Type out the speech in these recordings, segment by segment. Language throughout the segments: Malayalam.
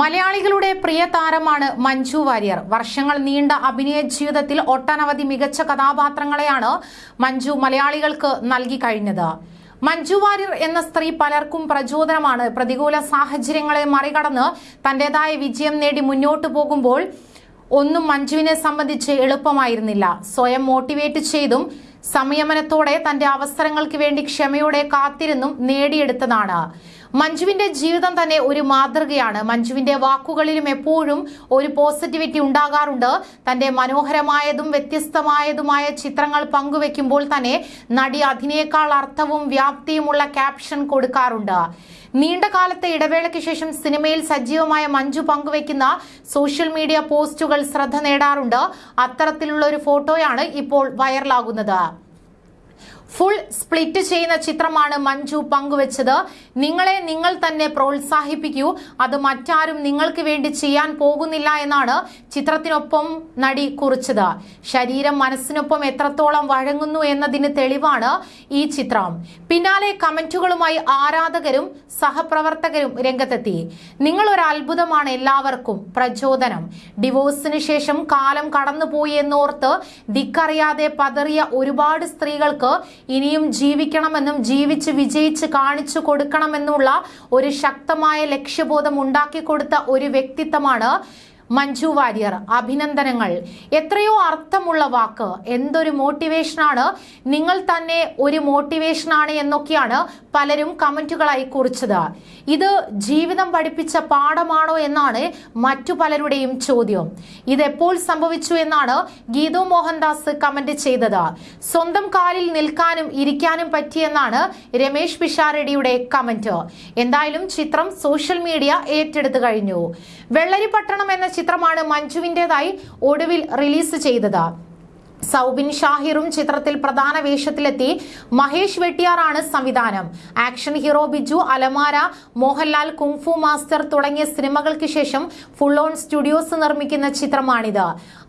മലയാളികളുടെ പ്രിയ താരമാണ് മഞ്ജു വാര്യർ. വർഷങ്ങൾ നീണ്ട അഭിനയ ജീവിതത്തിൽ ഒട്ടനവധി മികച്ച കഥാപാത്രങ്ങളെയാണ് മഞ്ജു മലയാളികൾക്ക് നൽകി കഴിഞ്ഞത്. മഞ്ജു വാര്യർ എന്ന സ്ത്രീ പലർക്കും പ്രചോദനമാണ്. പ്രതികൂല സാഹചര്യങ്ങളെ മറികടന്ന് തന്റേതായ വിജയം നേടി മുന്നോട്ടു പോകുമ്പോൾ ഒന്നും മഞ്ജുവിനെ സംബന്ധിച്ച് എളുപ്പമായിരുന്നില്ല. സ്വയം മോട്ടിവേറ്റ് ചെയ്തും സംയമനത്തോടെ തന്റെ അവസരങ്ങൾക്ക് വേണ്ടി ക്ഷമയോടെ കാത്തിരുന്നും നേടിയെടുത്തതാണ്. മഞ്ജുവിന്റെ ജീവിതം തന്നെ ഒരു മാതൃകയാണ്. മഞ്ജുവിന്റെ വാക്കുകളിലും എപ്പോഴും ഒരു പോസിറ്റിവിറ്റി ഉണ്ടാകാറുണ്ട്. തന്റെ മനോഹരമായതും വ്യത്യസ്തമായതുമായ ചിത്രങ്ങൾ പങ്കുവെക്കുമ്പോൾ തന്നെ നടി അതിനേക്കാൾ അർത്ഥവും വ്യാപ്തിയുമുള്ള ക്യാപ്ഷൻ കൊടുക്കാറുണ്ട്. നീണ്ട കാലത്തെ ഇടവേളയ്ക്ക് ശേഷം സിനിമയിൽ സജീവമായ മഞ്ജു പങ്കുവെക്കുന്ന സോഷ്യൽ മീഡിയ പോസ്റ്റുകൾ ശ്രദ്ധ നേടാറുണ്ട്. അത്തരത്തിലുള്ള ഒരു ഫോട്ടോയാണ് ഇപ്പോൾ വൈറലാകുന്നത് ഫുൾ സ്പ്ലിറ്റ് ചെയ്യുന്ന ചിത്രമാണ് മഞ്ജു പങ്കുവച്ചത്. നിങ്ങളെ നിങ്ങൾ തന്നെ പ്രോത്സാഹിപ്പിക്കൂ. അത് മറ്റാരും നിങ്ങൾക്ക് വേണ്ടി ചെയ്യാൻ പോകുന്നില്ല എന്നാണ് ചിത്രത്തിനൊപ്പം നടി കുറിച്ചത്. ശരീരം മനസ്സിനൊപ്പം എത്രത്തോളം വഴങ്ങുന്നു എന്നതിന് തെളിവാണ് ഈ ചിത്രം. പിന്നാലെ കമന്റുകളുമായി ആരാധകരും സഹപ്രവർത്തകരും രംഗത്തെത്തി. നിങ്ങൾ ഒരു അത്ഭുതമാണ് എല്ലാവർക്കും പ്രചോദനം. ഡിവോഴ്സിന് ശേഷം കാലം കടന്നുപോയി എന്നോർത്ത് ദിക്കറിയാതെ പതറിയ ഒരുപാട് സ്ത്രീകൾക്ക് ഇനിയും ജീവിക്കണമെന്നും ജീവിച്ച് വിജയിച്ച് കാണിച്ചു കൊടുക്കണമെന്നുള്ള ഒരു ശക്തമായ ലക്ഷ്യബോധം ഉണ്ടാക്കി കൊടുത്ത ഒരു വ്യക്തിത്വമാണ് മഞ്ജു വാര്യർ അഭിനന്ദനങ്ങൾ. എത്രയോ അർത്ഥമുള്ള വാക്ക്. എന്തൊരു മോട്ടിവേഷനാണ്. നിങ്ങൾ തന്നെ ഒരു മോട്ടിവേഷനാണ് എന്നൊക്കെയാണ് പലരും കമന്റുകളായി കുറിച്ചത്. ഇത് ജീവിതം പഠിപ്പിച്ച പാഠമാണോ എന്നാണ് മറ്റു പലരുടെയും ചോദ്യം. ഇതെപ്പോൾ സംഭവിച്ചു എന്നാണ് ഗീതു മോഹൻദാസ് കമന്റ് ചെയ്തത്. സ്വന്തം കാലിൽ നിൽക്കാനും ഇരിക്കാനും പറ്റിയെന്നാണ് രമേശ് പിഷാരടിയുടെ കമന്റ്. എന്തായാലും ചിത്രം സോഷ്യൽ മീഡിയ ഏറ്റെടുത്തു കഴിഞ്ഞു. വെള്ളരിപ്പട്ടണം എന്ന ചിത്രമാണ് മഞ്ജുവിന്റെതായി ഒടുവിൽ റിലീസ് ചെയ്തത്. സൗബിൻ ഷാഹിറും ചിത്രത്തിൽ പ്രധാന വേഷത്തിലെത്തി മഹേഷ് വെട്ടിയാറാണ് സംവിധാനം. ആക്ഷൻ ഹീറോ ബിജു അലമാര മോഹൻലാൽ കുങ്ഫു മാസ്റ്റർ തുടങ്ങിയ സിനിമകൾക്ക് ശേഷം ഫുൾ ഓൺ സ്റ്റുഡിയോസ് നിർമ്മിക്കുന്ന ചിത്രമാണിത്.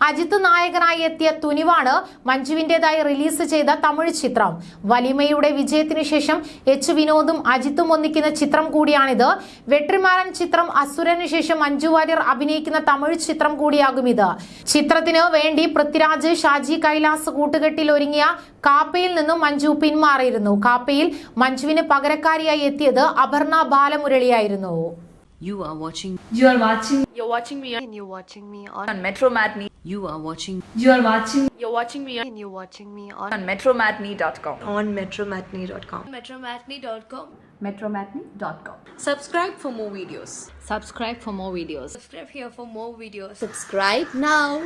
അജിത് നായകനായി എത്തിയ തുനിവാണ് മഞ്ജുവിന്റേതായി റിലീസ് ചെയ്ത തമിഴ് ചിത്രം. വലിമയുടെ വിജയത്തിനു ശേഷം എച്ച് വിനോദും അജിത്തും ഒന്നിക്കുന്ന ചിത്രം കൂടിയാണിത്. വെട്രിമാരൻ ചിത്രം അസുരന് ശേഷം മഞ്ജു വാര്യർ അഭിനയിക്കുന്ന തമിഴ് ചിത്രം കൂടിയാകും ഇത്. ചിത്രത്തിന് വേണ്ടി പൃഥ്വിരാജ് ഷാജി കൈലാസ് കൂട്ടുകെട്ടിൽ ഒരുങ്ങിയ കാപ്പയിൽ നിന്നും മഞ്ജു പിന്മാറിയിരുന്നു കാപ്പയിൽ മഞ്ജുവിന് പകരക്കാരിയായി എത്തിയത് Aparna ബാലമുരളിയായിരുന്നു You are watching. You are watching. You're watching me and you're watching me on, on. You are watching. You are watching. You're watching me and you're watching me on on on metromatney.com. Metromatney.com. Metromatney.com. Subscribe for more videos. Subscribe for more videos. Subscribe here for more videos. Subscribe now.